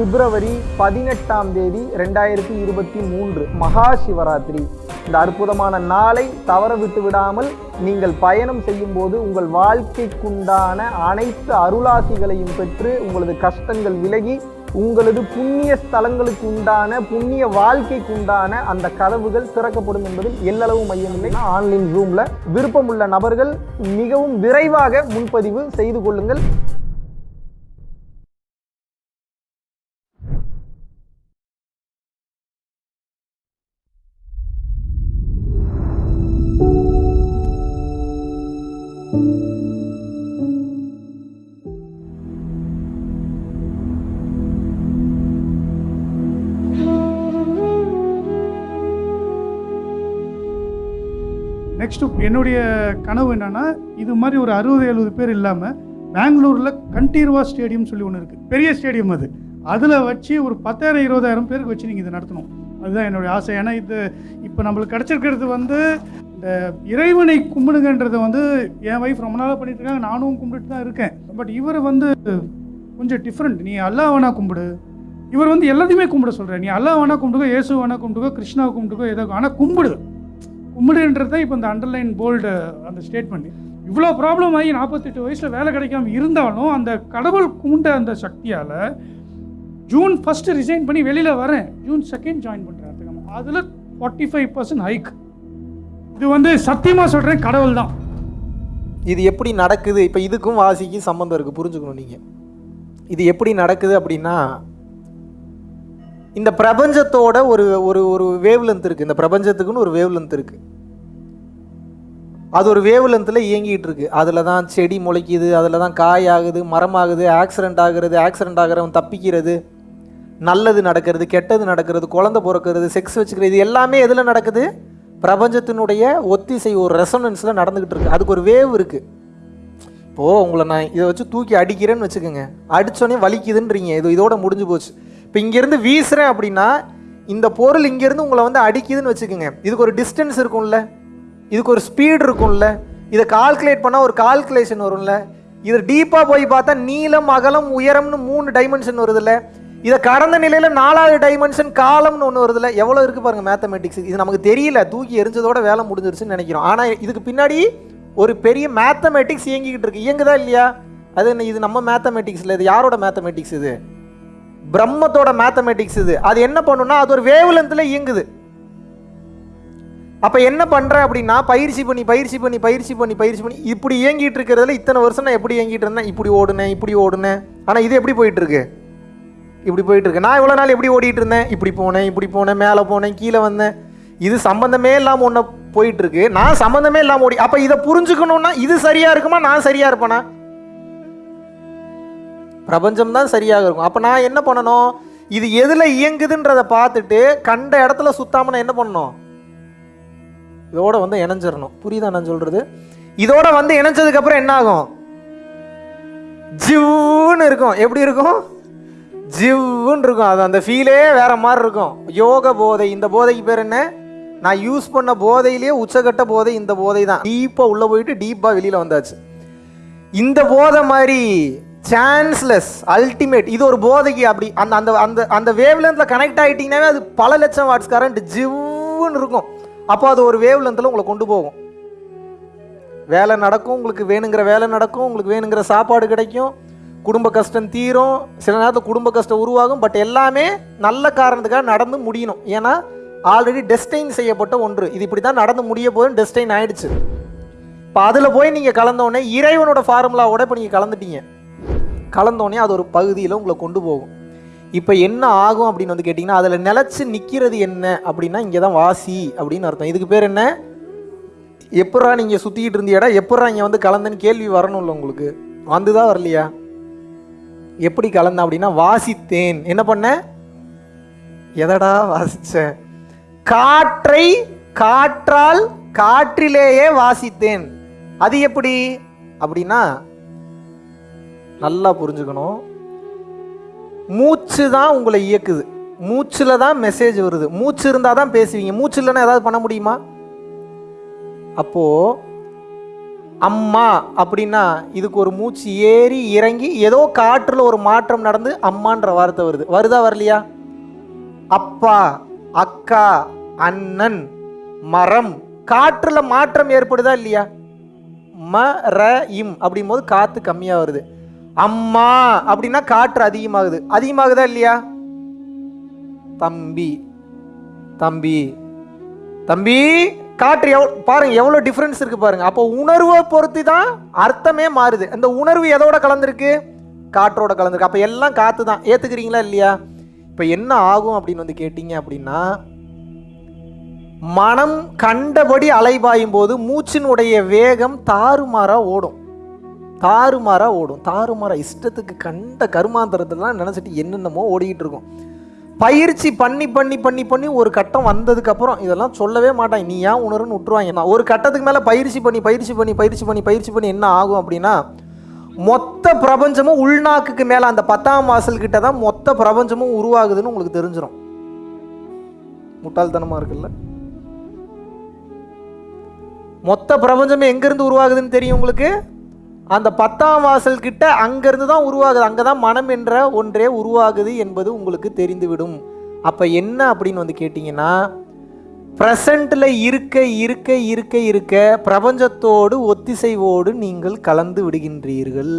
பிப்ரவரி பதினெட்டாம் தேதி ரெண்டாயிரத்தி இருபத்தி மூன்று மகா சிவராத்திரி. இந்த அற்புதமான நாளை தவற விட்டு விடாமல் நீங்கள் பயணம் செய்யும் போது உங்கள் வாழ்க்கைக்குண்டான அனைத்து அருளாசிகளையும் பெற்று உங்களது கஷ்டங்கள் விலகி உங்களது புண்ணிய ஸ்தலங்களுக்கு உண்டான புண்ணிய வாழ்க்கைக்கு உண்டான அந்த கதவுகள் திறக்கப்படும் என்பதில் எல்லளவு மையமில்லை ஆன்லைன் ரூமில் விருப்பமுள்ள நபர்கள் மிகவும் விரைவாக முன்பதிவு செய்து கொள்ளுங்கள். நெக்ஸ்ட்டு என்னுடைய கனவு என்னென்னா இது மாதிரி ஒரு அறுபது எழுபது பேர் இல்லாமல் பெங்களூரில் கண்டீர்வா ஸ்டேடியம் சொல்லி ஒன்று இருக்குது பெரிய ஸ்டேடியம் அது. அதில் வச்சு ஒரு பத்தாயிரம் இருபதாயிரம் பேருக்கு வச்சு நீங்கள் இதை நடத்தணும். அதுதான் என்னுடைய ஆசை. ஏன்னா இது இப்போ நம்மளுக்கு கிடச்சிருக்கிறது வந்து இந்த இறைவனை கும்பிடுங்கன்றதை வந்து என் ஒய்ஃப் ரொம்ப நாளாக பண்ணிட்டு இருக்காங்க. நானும் கும்பிட்டுட்டு தான் இருக்கேன். பட் இவர் வந்து கொஞ்சம் டிஃப்ரெண்ட் நீ அல்லாவனா கும்பிடு. இவர் வந்து எல்லாத்தையுமே கும்பிட சொல்கிறார் நீ அல்லாஹ் வேணா கும்பிடுக்கோ இயேசு வேணா கும்பிட்டுக்கோ கிருஷ்ணாவை கும்பிட்டுக்கோ ஏதோ ஆனால் கும்பிடு. கும்பிடுன்றது தான் இப்போ இந்த அண்டர்லைன் போல்டு அந்த ஸ்டேட்மெண்ட் இவ்வளோ ப்ராப்ளம் ஆகி நாற்பத்தெட்டு வயசில் வேலை கிடைக்காம இருந்தாலும் அந்த கடவுள் கூண்ட அந்த சக்தியால் ஜூன் ஃபஸ்ட்டு ரிசைன் பண்ணி வெளியில் வரேன். ஜூன் செகண்ட் ஜாயின் பண்ணுறேன் அதில் ஃபார்ட்டி ஃபைவ் பர்சன்ட் ஹைக் இது வந்து சத்தியமாக சொல்கிறேன் கடவுள் தான். இது எப்படி நடக்குது? இப்போ இதுக்கும் வாசிக்கும் சம்மந்தம் இருக்குது புரிஞ்சுக்கணும் நீங்கள் இது எப்படி நடக்குது அப்படின்னா இந்த பிரபஞ்சத்தோட ஒரு ஒரு ஒரு வேவ்லென்த் இருக்குது இந்த பிரபஞ்சத்துக்குன்னு ஒரு வேவ்லென்த் இருக்குது அது ஒரு வேவ் லென்த்தில் இயங்கிட்டு இருக்கு. அதில் தான் செடி முளைக்குது அதில் தான் காய் ஆகுது மரம் ஆகுது ஆக்சிடென்ட் ஆகுறது ஆக்சிடென்ட் ஆகிறவன் தப்பிக்கிறது நல்லது நடக்கிறது கெட்டது நடக்கிறது குழந்தை பிறக்கிறது செக்ஸ் வச்சுக்கிறது இது எல்லாமே எதில் நடக்குது? பிரபஞ்சத்தினுடைய ஒத்திசை ஒரு ரெசனன்ஸில் நடந்துக்கிட்டு இருக்கு. அதுக்கு ஒரு வேவ் இருக்குது இப்போது உங்களை நான் இதை வச்சு தூக்கி அடிக்கிறேன்னு வச்சுக்கோங்க. அடித்தோடனே வலிக்குதுன்றீங்க. இது இதோட முடிஞ்சு போச்சு. இப்போ இங்கேருந்து வீசுகிறேன் அப்படின்னா இந்த பொருள் இங்கேருந்து உங்களை வந்து அடிக்குதுன்னு வச்சுக்கோங்க. இதுக்கு ஒரு டிஸ்டன்ஸ் இருக்கும்ல. இதுக்கு ஒரு ஸ்பீடு இருக்கும்ல. இதை கால்குலேட் பண்ணால் ஒரு கால்குலேஷன் வரும்ல. இது டீப்பாக போய் பார்த்தா நீளம் அகலம் உயரம்னு மூணு டைமென்ஷன் வருதுல்ல. இதை கடந்த நிலையில் நாலாவது டைமென்ஷன் காலம்னு ஒன்று வருதுல்ல. எவ்வளோ இருக்குது பாருங்கள் மேத்தமெட்டிக்ஸ் இது நமக்கு தெரியல. தூக்கி எரிஞ்சதோட வேலை முடிஞ்சிருச்சுன்னு நினைக்கிறோம். ஆனால் இதுக்கு பின்னாடி ஒரு பெரிய மேத்தமெட்டிக்ஸ் இயங்கிக்கிட்டு இருக்கு. இயங்குதா இல்லையா? அது என்ன இது நம்ம மேத்தமெட்டிக்ஸில் இது யாரோட மேத்தமெட்டிக்ஸ் இது? பிரம்மத்தோட மேத்தமெட்டிக்ஸ் இது. அது என்ன பண்ணுன்னா அது ஒரு வேவ்லென்த்தில் இயங்குது. அப்போ என்ன பண்ணுறேன் அப்படின்னா பயிற்சி பண்ணி பயிற்சி பண்ணி பயிற்சி பண்ணி பயிற்சி பண்ணி இப்படி இயங்கிட்டு இருக்கிறதுல இத்தனை வருஷம் நான் எப்படி இயங்கிட்டு இருந்தேன்? இப்படி ஓடுனேன் இப்படி ஓடுனேன். ஆனால் இது எப்படி போயிட்டு இருக்கு இப்படி போயிட்டு இருக்கு நான் இவ்வளோ நாள் எப்படி ஓடிட்டு இருந்தேன்? இப்படி போனேன் இப்படி போனேன் மேலே போனேன் கீழே வந்தேன். இது சம்மந்தமே இல்லாமல் ஒன்று போயிட்டு இருக்கு நான் சம்மந்தமே இல்லாமல் ஓடி அப்போ இதை புரிஞ்சுக்கணும்னா இது சரியா இருக்குமா? நான் சரியா இருப்பேனா? பிரபஞ்சம் தான் சரியாக இருக்கும். அப்போ நான் என்ன பண்ணணும்? இது எதில் இயங்குதுன்றதை பார்த்துட்டு கண்ட இடத்துல சுத்தாம நான் என்ன பண்ணணும்? இதோட வந்து இணைஞ்சிடணும் புரியுதா நான் சொல்றது? இதோட வந்து இணைஞ்சதுக்கு அப்புறம் என்ன ஆகும் ஜிவ்னு இருக்கும். எப்படி இருக்கும்? ஜிவ்னு இருக்கும். அது அந்த ஃபீலே வேற மாதிரி இருக்கும். யோக போதை. இந்த போதைக்கு பேர் என்ன? நான் யூஸ் பண்ண போதையிலேயே உச்சகட்ட போதை இந்த போதை தான். டீப்பாக உள்ளே போயிட்டு டீப்பாக வெளியில் வந்தாச்சு. இந்த போதை மாதிரி சான்ஸ்லெஸ் அல்டிமேட் இது ஒரு போதைக்கு அப்படி. அந்த அந்த அந்த அந்த வேவ் கனெக்ட் ஆகிட்டீங்கன்னாவே அது பல லட்சம் வாட்ஸ் கரண்ட் ஜிவ்னு இருக்கும். அப்போ அது ஒரு வேவ் லென்த்தில் உங்களை கொண்டு போகும். வேலை நடக்கும் உங்களுக்கு வேணுங்கிற வேலை நடக்கும் உங்களுக்கு வேணுங்கிற சாப்பாடு கிடைக்கும் குடும்ப கஷ்டம் தீரும் சில நேரத்தில் குடும்ப கஷ்டம் உருவாகும் பட் எல்லாமே நல்ல காரணத்துக்காக நடந்து முடியணும். ஏன்னா ஆல்ரெடி டெஸ்டைன் செய்யப்பட்ட ஒன்று. இது இப்படி தான் நடந்து முடிய போதும் டெஸ்டைன் ஆயிடுச்சு. இப்போ அதில் போய் நீங்கள் கலந்தோடனே இறைவனோட ஃபார்முலாவோட இப்போ நீங்கள் கலந்துட்டீங்க. கலந்தோடனே அது ஒரு பகுதியில் உங்களை கொண்டு போகும். இப்போ என்ன ஆகும் அப்படின்னு வந்து கேட்டிங்கன்னா அதில் நிலச்சி நிற்கிறது என்ன அப்படின்னா இங்கே தான் வாசி அப்படின்னு அர்த்தம். இதுக்கு பேர் என்ன? எப்பட்றா நீங்கள் சுற்றிக்கிட்டு இருந்தியாடா எப்பட்றா இங்கே வந்து கலந்தன்னு கேள்வி வரணும்ல உங்களுக்கு? வந்துதான் வரலையா? எப்படி கலந்தேன் அப்படின்னா வாசித்தேன். என்ன பண்ண? எதடா வாசித்தேன் காற்றை காற்றால் காற்றிலேயே வாசித்தேன். அது எப்படி? அப்படின்னா நல்லா புரிஞ்சுக்கணும். மூச்சு தான் உங்களை இயக்குது. மூச்சில் தான் மெசேஜ் வருது. மூச்சு இருந்தால் தான் பேசுவீங்க. மூச்சு இல்லைன்னா ஏதாவது பண்ண முடியுமா? அப்போது அம்மா அப்படின்னா இதுக்கு ஒரு மூச்சு ஏறி இறங்கி ஏதோ காற்றில் ஒரு மாற்றம் நடந்து அம்மான்ற வார்த்தை வருது. வருதா வரலையா? அப்பா அக்கா அண்ணன் மரம் காற்றில் மாற்றம் ஏற்படுதா இல்லையா? ம ர இம் அப்படிங்கும்போது காற்று கம்மியாக வருது. அம்மா அப்படின்னா காற்று அதிகமாகுது. அதிகமாகுதா இல்லையா? தம்பி தம்பி தம்பி காற்று எவ்வளோ பாருங்க எவ்வளோ டிஃப்ரென்ஸ் இருக்கு பாருங்க. அப்போ உணர்வை பொறுத்து தான் அர்த்தமே மாறுது. அந்த உணர்வு எதோட கலந்துருக்கு? காற்றோட கலந்துருக்கு. அப்போ எல்லாம் காற்று தான் ஏற்றுக்கிறீங்களா இல்லையா? இப்போ என்ன ஆகும் அப்படின்னு வந்து கேட்டிங்க அப்படின்னா மனம் கண்டபடி அலைபாயும் போது மூச்சினுடைய வேகம் தாறுமாறாக ஓடும். தாறுமாறாக ஓடும். தாறுமாறாக இஷ்டத்துக்கு கண்ட கருமாந்திரத்தெல்லாம் நினச்சிட்டு என்னென்னமோ ஓடிக்கிட்டு இருக்கும். பயிற்சி பண்ணி பண்ணி பண்ணி பண்ணி ஒரு கட்டம் வந்ததுக்கப்புறம் இதெல்லாம் சொல்லவே மாட்டாங்க. நீ ஏன் உணருன்னு விட்டுருவாங்க? நான் ஒரு கட்டத்துக்கு மேலே பயிற்சி பண்ணி பயிற்சி பண்ணி பயிற்சி பண்ணி பயிற்சி பண்ணி என்ன ஆகும் அப்படின்னா மொத்த பிரபஞ்சமும் உள்நாக்குக்கு மேலே அந்த பத்தாம் வாசல் கிட்ட தான் மொத்த பிரபஞ்சமும் உருவாகுதுன்னு உங்களுக்கு தெரிஞ்சிடும் முட்டாள்தனமாக இருக்குல்ல? மொத்த பிரபஞ்சம் எங்கேருந்து உருவாகுதுன்னு தெரியும் உங்களுக்கு? அந்த பத்தாம் வாசல் கிட்ட அங்கேருந்து தான் உருவாகுது. அங்கே தான் மனம் என்ற ஒன்றே உருவாகுது என்பது உங்களுக்கு தெரிந்துவிடும். அப்போ என்ன அப்படின்னு வந்து கேட்டிங்கன்னா ப்ரெசண்ட்டில் இருக்க இருக்க இருக்க இருக்க பிரபஞ்சத்தோடு ஒத்திசைவோடு நீங்கள் கலந்து விடுகின்றீர்கள்.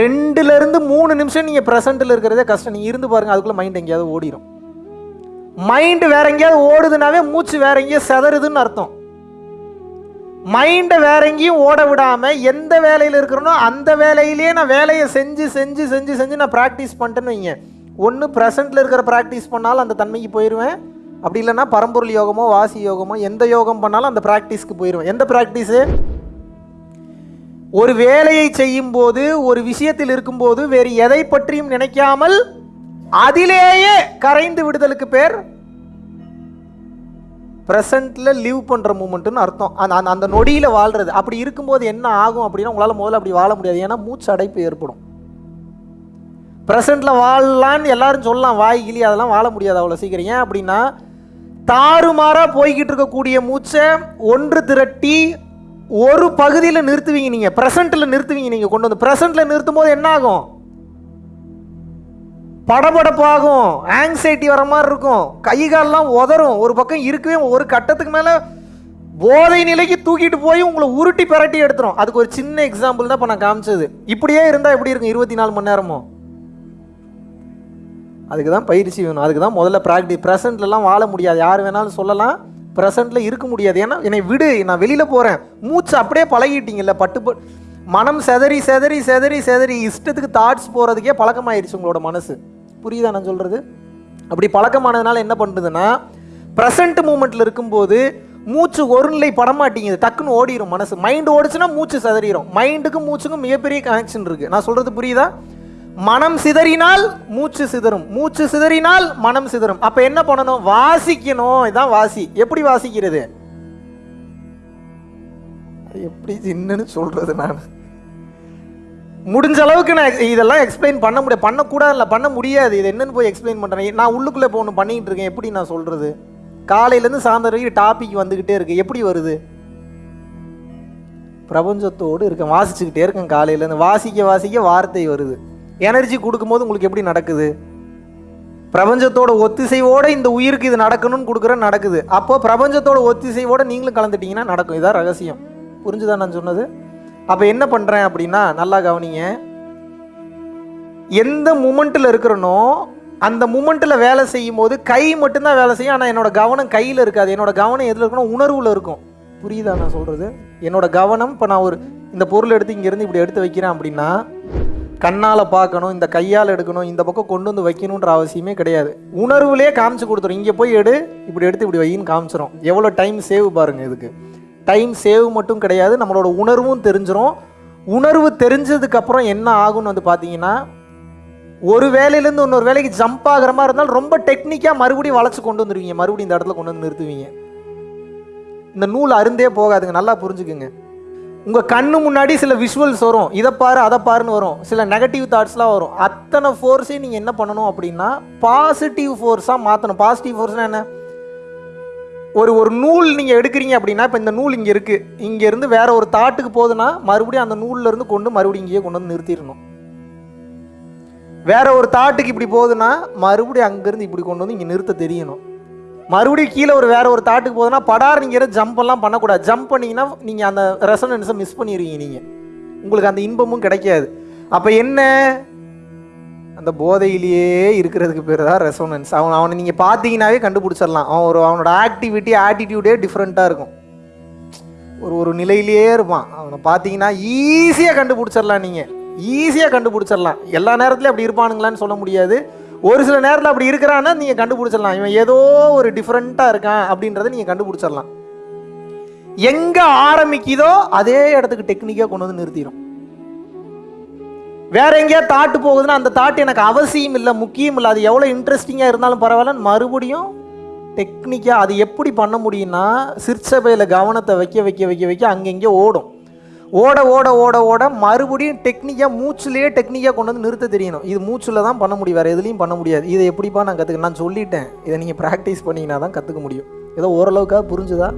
ரெண்டுலேருந்து மூணு நிமிஷம் நீங்கள் ப்ரெசண்ட்டில் இருக்கிறதே கஷ்டம். நீங்கள் இருந்து பாருங்கள் அதுக்குள்ளே மைண்ட் எங்கேயாவது ஓடிடும் மைண்டு வேற எங்கேயாவது ஓடுதுனாவே மூச்சு வேற எங்கேயாவது செதறுதுன்னு அர்த்தம். மைண்டை வேற எங்கேயும் ஓட விடாமல் எந்த வேலையில் இருக்கிறனோ அந்த வேலையிலேயே நான் வேலையை செஞ்சு செஞ்சு செஞ்சு செஞ்சு நான் ப்ராக்டிஸ் பண்ணிட்டேன்னு வைங்க. ஒன்று ப்ரெசண்ட்டில் இருக்கிற ப்ராக்டிஸ் பண்ணாலும் அந்த தன்மைக்கு போயிடுவேன் அப்படி இல்லைன்னா பரம்பொருள் யோகமோ வாசி யோகமோ எந்த யோகம் பண்ணாலும் அந்த ப்ராக்டிஸ்க்கு போயிடுவேன் எந்த ப்ராக்டிஸு ஒரு வேலையை செய்யும் போது ஒரு விஷயத்தில் இருக்கும்போது வேறு எதை பற்றியும் நினைக்காமல் அதிலேயே கரைந்து விடுதலுக்கு பேர் ப்ரெசண்ட்டில் லிவ் பண்ணுற மூமெண்ட்டுன்னு அர்த்தம். அந்த அந்த அந்த நொடியில் வாழ்கிறது அப்படி இருக்கும்போது என்ன ஆகும் அப்படின்னா உங்களால் முதல்ல அப்படி வாழ முடியாது. ஏன்னா மூச்சு அடைப்பு ஏற்படும். ப்ரெசண்ட்டில் வாழலான்னு எல்லாரும் சொல்லலாம். வாய் கிளி அதெல்லாம் வாழ முடியாது அவ்வளோ சீக்கிரம். ஏன் அப்படின்னா தாறுமாறாக போய்கிட்டு இருக்கக்கூடிய மூச்சை ஒன்று திரட்டி ஒரு பகுதியில் நிறுத்துவீங்க நீங்கள் ப்ரெசண்ட்டில் நிறுத்துவீங்க நீங்கள் கொண்டு வந்து. ப்ரெசண்ட்டில் நிறுத்தும் போது என்ன ஆகும்? படபடப்பாகும். ஆங்ஸைட்டி வர மாதிரி இருக்கும். கை கால்லாம் உதறும். ஒரு பக்கம் இருக்கவே ஒரு கட்டத்துக்கு மேலே போதை நிலைக்கு தூக்கிட்டு போய் உங்களை உருட்டி பிரட்டி எடுத்துரும். அதுக்கு ஒரு சின்ன எக்ஸாம்பிள் தான் இப்போ நான் காமிச்சது. இப்படியே இருந்தால் எப்படி இருக்கும்? இருபத்தி நாலு மணி நேரமும் அதுக்கு தான் பயிற்சி வேணும். அதுக்கு தான் முதல்ல ப்ராக்டி ப்ரெசண்ட்லலாம் வாழ முடியாது. யார் வேணாலும் சொல்லலாம். ப்ரெசண்ட்டில் இருக்க முடியாது. ஏன்னா என்னை விடு. நான் வெளியில் போகிறேன் மூச்சு அப்படியே பழகிட்டீங்கல்ல பட்டு மனம் செதறி செதறி செதறி செதறி இஷ்டத்துக்கு தாட்ஸ் போகிறதுக்கே பழக்கமாயிருச்சு உங்களோட மனசு. புரியுதா நான் சொல்கிறது அப்படி பழக்கமானதுனால என்ன பண்ணுறதுன்னா ப்ரெசண்ட் மூமெண்ட்டில் இருக்கும்போது மூச்சு ஒரு நிலை படமாட்டேங்குது டக்குன்னு ஓடிடும் மனசு. மைண்டு ஓடிச்சுன்னா மூச்சு சிதறிடும் மைண்டுக்கும் மூச்சுக்கும் மிகப்பெரிய கனெக்ஷன் இருக்குது நான் சொல்கிறது புரியுதா? மனம் சிதறினால் மூச்சு சிதறும். மூச்சு சிதறினால் மனம் சிதறும். அப்போ என்ன பண்ணணும்? வாசிக்கணும். இதான் வாசி. எப்படி வாசிக்கிறது? எப்படி என்னன்னு சொல்கிறது நான். முடிஞ்ச அளவுக்கு நான் இதெல்லாம் எக்ஸ்பிளைன் பண்ண முடியாது பண்ணக்கூடாது இல்லை பண்ண முடியாது. இது என்னன்னு போய் எக்ஸ்பிளைன் பண்ணுறேன் நான் உள்ளுக்குள்ளே இப்போ ஒன்று இருக்கேன். எப்படி நான் சொல்கிறது காலையிலேருந்து சாயந்தரம் வரைக்கும் டாபிக் வந்துக்கிட்டே இருக்கு. எப்படி வருது? பிரபஞ்சத்தோடு இருக்கேன். வாசிச்சுக்கிட்டே இருக்கேன் காலையிலேருந்து. வாசிக்க வாசிக்க வார்த்தை வருது. எனர்ஜி கொடுக்கும்போது உங்களுக்கு எப்படி நடக்குது? பிரபஞ்சத்தோட ஒத்திசைவோடு இந்த உயிருக்கு இது நடக்கணும்னு கொடுக்குற நடக்குது. அப்போ பிரபஞ்சத்தோட ஒத்திசைவோடு நீங்களும் கலந்துட்டீங்கன்னா நடக்கும். இதான் ரகசியம். புரிஞ்சுதா நான் சொன்னது? அப்போ என்ன பண்ணுறேன் அப்படின்னா நல்லா கவனிங்க. எந்த மூமெண்ட்டில் இருக்கிறனோ அந்த மூமெண்ட்டில் வேலை செய்யும் போது கை மட்டும்தான் வேலை செய்யும். ஆனால் என்னோடய கவனம் கையில் இருக்காது. என்னோட கவனம் எதில் இருக்கணும் உணர்வில் இருக்கும். புரியுதா நான் சொல்கிறது என்னோட கவனம் இப்போ நான் ஒரு இந்த பொருள் எடுத்து இங்கேருந்து இப்படி எடுத்து வைக்கிறேன் அப்படின்னா கண்ணால் பார்க்கணும் இந்த கையால் எடுக்கணும் இந்த பக்கம் கொண்டு வந்து வைக்கணுன்ற அவசியமே கிடையாது. உணர்வுலேயே காமிச்சு கொடுத்துரும். இங்கே போய் எடு இப்படி எடுத்து இப்படி வையின்னு காமிச்சிரும். எவ்வளோ டைம் சேவ் பாருங்கள் இதுக்கு. டைம் சேவ் மட்டும் கிடையாது நம்மளோட உணர்வும் தெரிஞ்சிடும் உணர்வு தெரிஞ்சதுக்கப்புறம் என்ன ஆகும்னு வந்து பார்த்தீங்கன்னா ஒரு வேலையிலேருந்து இன்னொரு வேலைக்கு ஜம்ப் ஆகிற மாதிரி இருந்தாலும் ரொம்ப டெக்னிக்காக மறுபடியும் வளைச்சி கொண்டு வந்துருவீங்க. மறுபடியும் இந்த இடத்துல கொண்டு வந்து நிறுத்துவீங்க. இந்த நூல் அருந்தே போகாதுங்க நல்லா புரிஞ்சுக்குங்க. உங்கள் கண்ணு முன்னாடி சில விஷுவல்ஸ் வரும். இதை பாரு அதை பாருன்னு வரும். சில நெகட்டிவ் தாட்ஸ்லாம் வரும். அத்தனை ஃபோர்ஸையும் நீங்கள் என்ன பண்ணணும் அப்படின்னா பாசிட்டிவ் ஃபோர்ஸாக மாற்றணும் பாசிட்டிவ் ஃபோர்ஸ்னால் என்ன? ஒரு ஒரு நூல் நீங்கள் எடுக்கிறீங்க அப்படின்னா இப்போ இந்த நூல் இங்கே இருக்குது இங்கேருந்து வேற ஒரு தாட்டுக்கு போகுதுன்னா மறுபடியும் அந்த நூல்லேருந்து கொண்டு மறுபடியும் இங்கேயே கொண்டு வந்து நிறுத்திடணும். வேற ஒரு தாட்டுக்கு இப்படி போகுதுன்னா மறுபடியும் அங்கேருந்து இப்படி கொண்டு வந்து இங்கே நிறுத்த தெரியணும். மறுபடியும் கீழே ஒரு வேற ஒரு தாட்டுக்கு போகுதுன்னா படார் நீங்கள் ஜம்ப் எல்லாம் பண்ணக்கூடாது. ஜம்ப் பண்ணிங்கன்னா நீங்கள் அந்த ரெசனன்ஸை மிஸ் பண்ணிடுவீங்க நீங்கள் உங்களுக்கு அந்த இன்பமும் கிடைக்காது. அப்போ என்ன? அந்த போதையிலேயே இருக்கிறதுக்கு பேர் தான் ரெசோனன்ஸ் அவன் அவனை நீங்கள் பார்த்தீங்கன்னாவே கண்டுபிடிச்சிடலாம். அவன் ஒரு அவனோட ஆக்டிவிட்டி ஆட்டிடியூடே டிஃப்ரெண்ட்டாக இருக்கும். ஒரு ஒரு நிலையிலேயே இருப்பான். அவனை பார்த்தீங்கன்னா ஈஸியாக கண்டுபிடிச்சிடலாம் நீங்கள் ஈஸியாக கண்டுபிடிச்சிடலாம். எல்லா நேரத்துலையும் அப்படி இருப்பானுங்களான்னு சொல்ல முடியாது. ஒரு சில நேரத்தில் அப்படி இருக்கிறான்னா நீங்கள் கண்டுபிடிச்சிடலாம். இவன் ஏதோ ஒரு டிஃப்ரெண்ட்டாக இருக்கான் அப்படின்றத நீங்கள் கண்டுபிடிச்சிடலாம். எங்கே ஆரம்பிக்குதோ அதே இடத்துக்கு டெக்னிக்காக கொண்டு வந்து நிறுத்திடும் வேற எங்கேயா தாட்டு போகுதுன்னா அந்த தாட்டு எனக்கு அவசியம் இல்லை முக்கியம் இல்லை. அது எவ்வளோ இன்ட்ரெஸ்டிங்காக இருந்தாலும் பரவாயில்ல மறுபடியும் டெக்னிக்காக அது எப்படி பண்ண முடியும்னா சிற்சபையில் கவனத்தை வைக்க வைக்க வைக்க வைக்க அங்கங்கே ஓடும். ஓட ஓட ஓட ஓட மறுபடியும் டெக்னிக்காக மூச்சுலேயே டெக்னிக்காக கொண்டு வந்து நிறுத்த தெரியணும். இது மூச்சில் தான் பண்ண முடியும் வேறு எதுலேயும் பண்ண முடியாது. இதை எப்படிப்பா நான் கற்றுக்க நான் சொல்லிட்டேன். இதை நீங்கள் ப்ராக்டிஸ் பண்ணிங்கன்னா தான் கற்றுக்க முடியும். ஏதோ ஓரளவுக்காக புரிஞ்சுதா?